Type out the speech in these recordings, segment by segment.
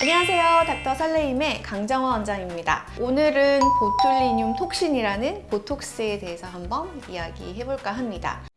안녕하세요. 닥터 설레임의 강정화 원장입니다. 오늘은 botulinum toxin이라는 보톡스에 대해서 한번 이야기해볼까 합니다.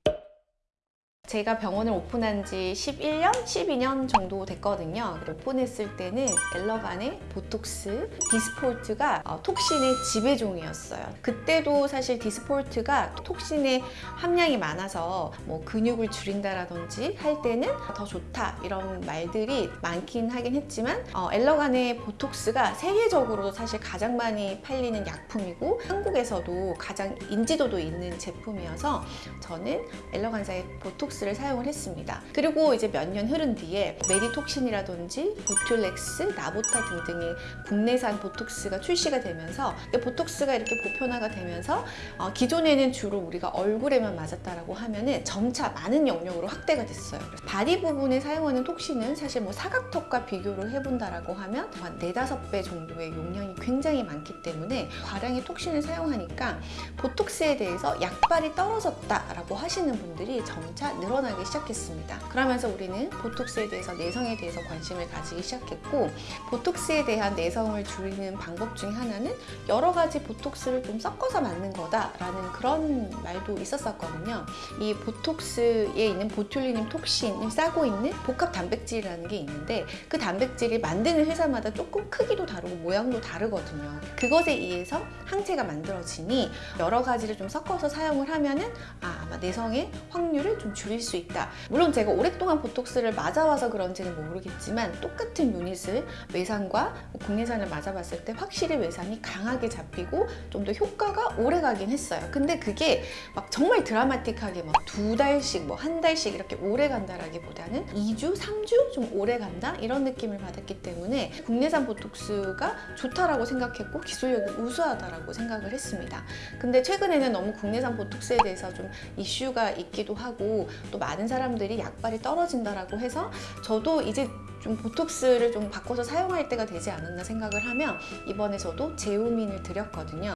제가 병원을 오픈한 지 11년, 12년 정도 됐거든요. 오픈했을 때는 Allergan의 보톡스, Dysport가 어, toxin의 지배종이었어요. 그때도 사실 Dysport가 toxin의 함량이 많아서 뭐 근육을 줄인다라든지 할 때는 더 좋다 이런 말들이 많긴 하긴 했지만 어, 엘러간의 보톡스가 세계적으로도 사실 가장 많이 팔리는 약품이고 한국에서도 가장 인지도도 있는 제품이어서 저는 엘러간사의 보톡스 를 사용을 했습니다. 그리고 이제 몇 년 흐른 뒤에 메디톡신이라든지 보툴렉스, 나보타 등등의 국내산 보톡스가 출시가 되면서 보톡스가 이렇게 보편화가 되면서 어, 기존에는 주로 우리가 얼굴에만 맞았다라고 하면은 점차 많은 영역으로 확대가 됐어요. body 부분에 사용하는 toxin은 사실 뭐 사각턱과 비교를 해본다라고 하면 한 네다섯 배 정도의 용량이 굉장히 많기 때문에 과량의 toxin을 사용하니까 보톡스에 대해서 약발이 떨어졌다라고 하시는 분들이 점차 늘어나기 시작했습니다. 그러면서 우리는 보톡스에 대해서 내성에 대해서 관심을 가지기 시작했고 보톡스에 대한 내성을 줄이는 방법 중에 하나는 여러 가지 보톡스를 좀 섞어서 맞는 거다라는 그런 말도 있었었거든요. 이 보톡스에 있는 보툴리늄 톡신을 싸고 있는 복합 단백질이라는 게 있는데 그 단백질이 만드는 회사마다 조금 크기도 다르고 모양도 다르거든요. 그것에 의해서 항체가 만들어지니 여러 가지를 좀 섞어서 사용을 하면은 아, 아마 내성의 확률을 좀 줄일 수 있다. 물론 제가 오랫동안 보톡스를 맞아와서 그런지는 모르겠지만 똑같은 유닛을 외상과 국내산을 맞아봤을 때 확실히 외상이 강하게 잡히고 좀 더 효과가 오래 가긴 했어요. 근데 그게 막 정말 드라마틱하게 막 두 달씩 뭐 한 달씩 이렇게 오래 간다라기보다는 2주, 3주 좀 오래 간다 이런 느낌을 받았기 때문에 국내산 보톡스가 좋다라고 생각했고 기술력이 우수하다라고 생각을 했습니다. 근데 최근에는 너무 국내산 보톡스에 대해서 좀 이슈가 있기도 하고 또 많은 사람들이 약발이 떨어진다라고 해서 저도 이제 좀 보톡스를 좀 바꿔서 사용할 때가 되지 않았나 생각을 하며 이번에 저도 제오민을 드렸거든요.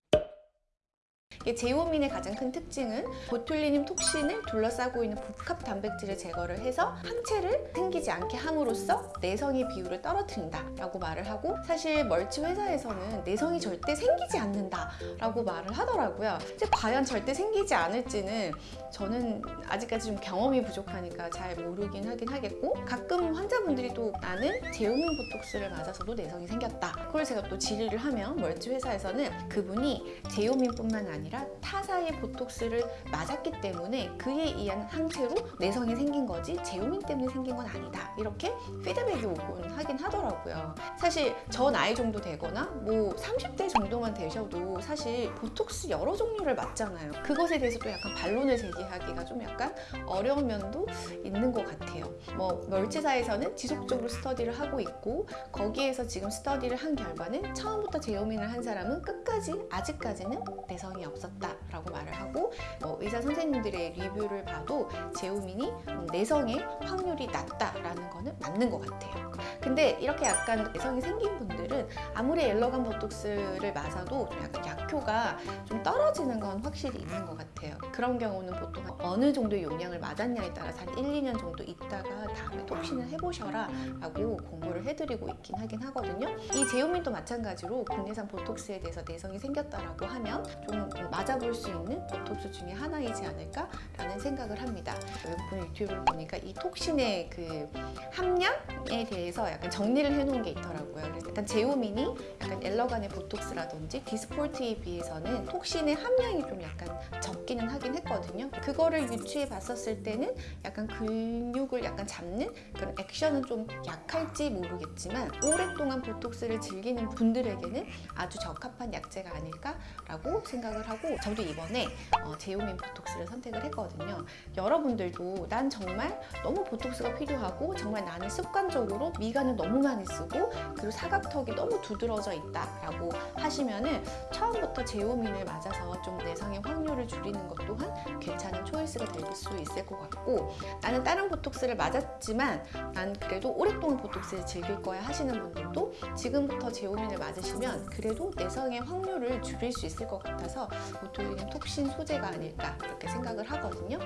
제오민의 가장 큰 특징은 보툴리늄 톡신을 둘러싸고 있는 복합 단백질을 제거를 해서 항체를 생기지 않게 함으로써 내성의 비율을 떨어뜨린다 라고 말을 하고 사실 멀치 회사에서는 내성이 절대 생기지 않는다 라고 말을 하더라고요. 이제 과연 절대 생기지 않을지는 저는 아직까지 좀 경험이 부족하니까 잘 모르긴 하긴 하겠고 가끔 환자분들이 또 나는 제오민 보톡스를 맞아서도 내성이 생겼다. 그걸 제가 또 질의를 하면 멀치 회사에서는 그분이 제오민뿐만 아니라 타사의 보톡스를 맞았기 때문에 그에 의한 항체로 내성이 생긴 거지 제오민 때문에 생긴 건 아니다. 이렇게 피드백이 오곤 하긴 하더라고요. 사실 저 나이 정도 되거나 뭐 30대 정도만 되셔도 사실 보톡스 여러 종류를 맞잖아요. 그것에 대해서 또 약간 반론을 제기하기가 좀 약간 어려운 면도 있는 것 같아요. 뭐 멀치사에서는 지속적으로 스터디를 하고 있고 거기에서 지금 스터디를 한 결과는 처음부터 제오민을 한 사람은 끝까지 아직까지는 내성이 없 었다 라고 말을 하고 어, 의사 선생님들의 리뷰를 봐도 제오민이 내성의 확률이 낮다라는 거는 맞는 것 같아요. 근데 이렇게 약간 내성이 생긴 분들은 아무리 엘러간 보톡스를 맞아도 좀 약간 약효가 좀 떨어지는 건 확실히 있는 것 같아요. 그런 경우는 보통 어느 정도 용량을 맞았냐에 따라서 한 1, 2년 정도 있다가 다음에 톡신을 해보셔라 라고 공부를 해드리고 있긴 하긴 하거든요. 이 제오민도 마찬가지로 국내산 보톡스에 대해서 내성이 생겼다라고 하면 좀 맞아볼 수 있는 보톡스 중에 하나이지 않을까라는 생각을 합니다. 외국분 유튜브를 보니까 이 톡신의 그 함량에 대해서 약간 정리를 해놓은 게 있더라고요. 그래서 일단 제오민이 약간 엘러간의 보톡스라든지 디스폴트에 비해서는 톡신의 함량이 좀 약간 적기는 하긴 했거든요. 그거를 유추해 봤었을 때는 약간 근육을 약간 잡는 그런 액션은 좀 약할지 모르겠지만 오랫동안 보톡스를 즐기는 분들에게는 아주 적합한 약제가 아닐까라고 생각을 하고 저도 이번에 어, 제오민 보톡스를 선택을 했거든요. 여러분들도 난 정말 너무 보톡스가 필요하고 정말 나는 습관적으로 미간을 너무 많이 쓰고 그리고 사각턱이 너무 두드러져 있다 라고 하시면은 처음부터 제오민을 맞아서 좀 내성의 확률을 줄이는 것 또한 괜찮은 초이스가 될 수 있을 것 같고 나는 다른 보톡스를 맞았지만 난 그래도 오랫동안 보톡스를 즐길 거야 하시는 분들도 지금부터 제오민을 맞으시면 그래도 내성의 확률을 줄일 수 있을 것 같아서 보툴리늄 톡신 소재가 아닐까 그렇게 생각을 하거든요.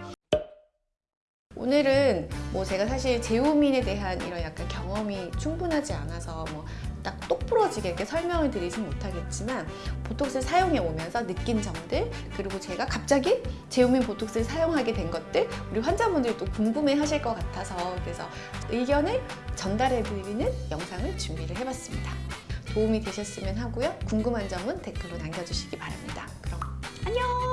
오늘은 뭐 제가 사실 제오민에 대한 이런 약간 경험이 충분하지 않아서 뭐 딱 똑부러지게 이렇게 설명을 드리진 못하겠지만 보톡스 사용해 오면서 느낀 점들 그리고 제가 갑자기 제오민 보톡스를 사용하게 된 것들 우리 환자분들이 또 궁금해 하실 것 같아서 그래서 의견을 전달해 드리는 영상을 준비를 해봤습니다. 도움이 되셨으면 하고요. 궁금한 점은 댓글로 남겨주시기 바랍니다. 안녕.